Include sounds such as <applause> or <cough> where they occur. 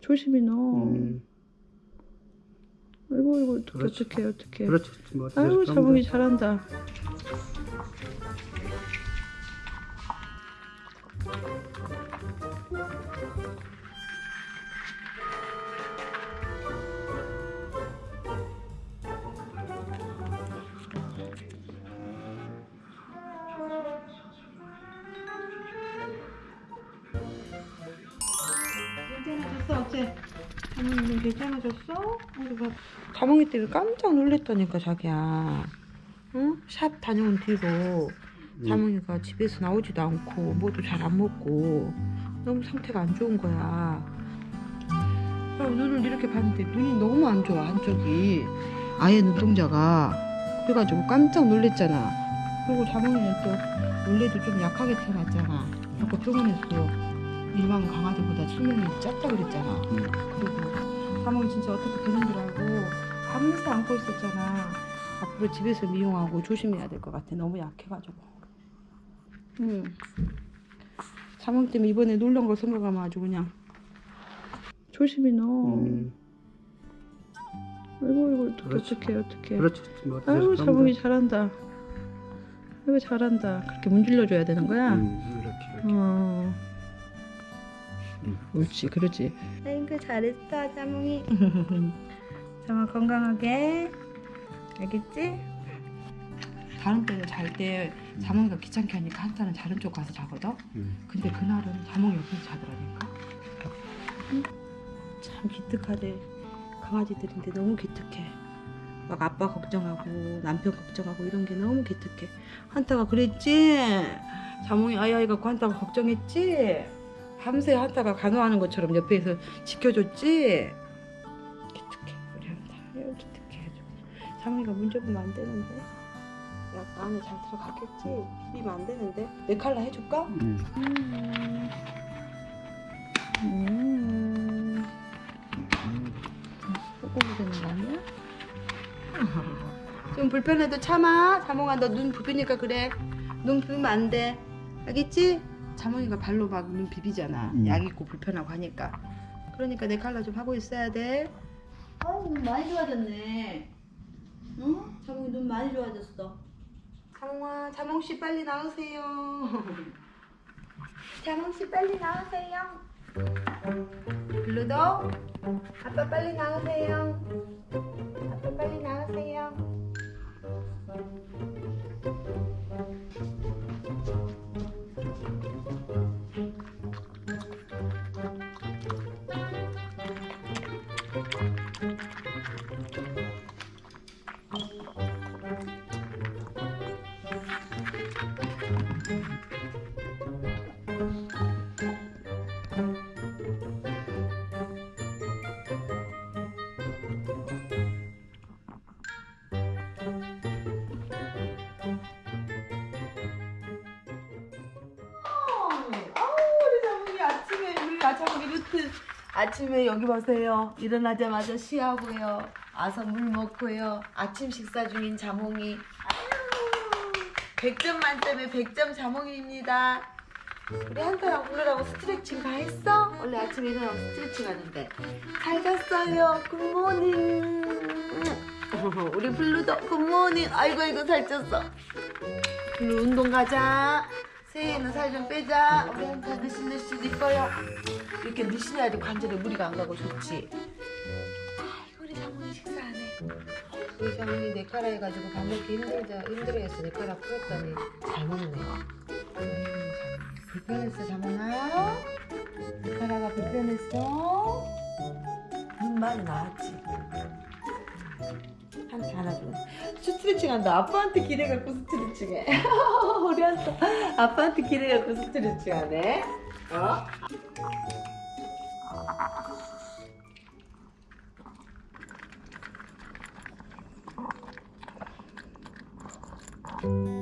조심히 넣어. 음, 아이고 이거. 어떡해 어떡해. 그렇지. 뭐 아이고 자몽이 돼. 잘한다. 괜찮아졌어 어째? 자몽이는 괜찮아졌어? 우리가 자몽이 때문에 깜짝 놀랐다니까 자기야. 응? 샵 다녀온 뒤로 자몽이가 집에서 나오지도 않고 뭐도 잘 안 먹고 너무 상태가 안 좋은 거야. 그래서 눈을 이렇게 봤는데 눈이 너무 안 좋아 한쪽이. 아예 눈동자가 그래가지고 깜짝 놀랬잖아. 그리고 자몽이는 또 원래도 좀 약하게 태어났잖아. 그래서 병원에서 일반 강아지보다 수명이 짧다 그랬잖아. 음. 그리고 자몽이 진짜 어떻게 되는 줄 알고 밤새 안고 있었잖아. 앞으로 집에서 미용하고 조심해야 될 것 같아. 너무 약해가지고. 응. 자몽 때문에 이번에 놀란 거 생각하면 아주 그냥 조심히 넣어. 음, 아이고 이거 그렇지. 어떡해 어떡해. 그렇지. 뭐 아이고 돼. 잘한다. 아이고 잘한다. 그렇게 문질러 줘야 되는 거야? 음, 이렇게 이렇게. 어. 음. 옳지, 그러지. 아이고 잘했어, 자몽이. <laughs> 자몽 건강하게. 알겠지? 다른 때는 잘 때 자몽이가 귀찮게 하니까 한타는 다른 쪽 가서 자거든. 음. 근데 그날은 자몽이 옆에서 자더라니까. 응? 참 기특하대. 강아지들인데 너무 기특해. 막 아빠 걱정하고 남편 걱정하고 이런 게 너무 기특해. 한타가 그랬지? 자몽이 아이아이 갖고 한타가 걱정했지? 밤새 한타가 간호하는 것처럼 옆에서 지켜줬지? 기특해. 우리. 아유, 기특해. 자몽이가 문져보면 안 되는데. 야, 안에 잘 들어갔겠지? 비비면 안 되는데. 내 칼라 해줄까? 음. 음. 좀 불편해도 참아. 자몽아, 너 눈 부비니까 그래. 눈 부비면 안 돼. 알겠지? 자몽이가 발로 막 눈 비비잖아. 음. 약 있고 불편하고 하니까. 그러니까 내 칼라 좀 하고 있어야 돼. 아우, 눈 많이 좋아졌네. 응? 자몽이 눈 많이 좋아졌어. 자몽아, 자몽 씨 빨리 나오세요. <laughs> 자몽 씨 빨리 나오세요. 블루도 아빠 빨리 나오세요. 아침에 여기 보세요. 일어나자마자 쉬하고요. 와서 물 먹고요. 아침 식사 중인 자몽이. 아유 100점 만점에 100점 자몽이입니다. 우리 한타랑 블루라고 스트레칭 다 했어? 원래 아침에 일어나고 스트레칭 하는데. 잘 잤어요. Good morning <laughs> 우리 블루도 good morning 아이고 아이고 살쪘어. 블루 운동 가자 새해에는 살 좀 빼자. 우리 한테 느실느실 이뻐요. 이렇게 느실해야지 관절에 무리가 안 가고 좋지. 아이고 우리 자몽이 식사하네. 우리 자몽이 내 카라 해가지고 밥 먹기 힘들다 힘들어해서 내 카라 풀었더니 잘 먹네. 자몽. 불편했어 자몽아? 내 카라가 불편했어? 눈만 나왔지. 한 하나 둘 스트레칭 한다 아빠한테 기대 갖고 스트레칭 해 <laughs> 우리 한테 아빠한테 기대 갖고 스트레칭 하네 어? 음.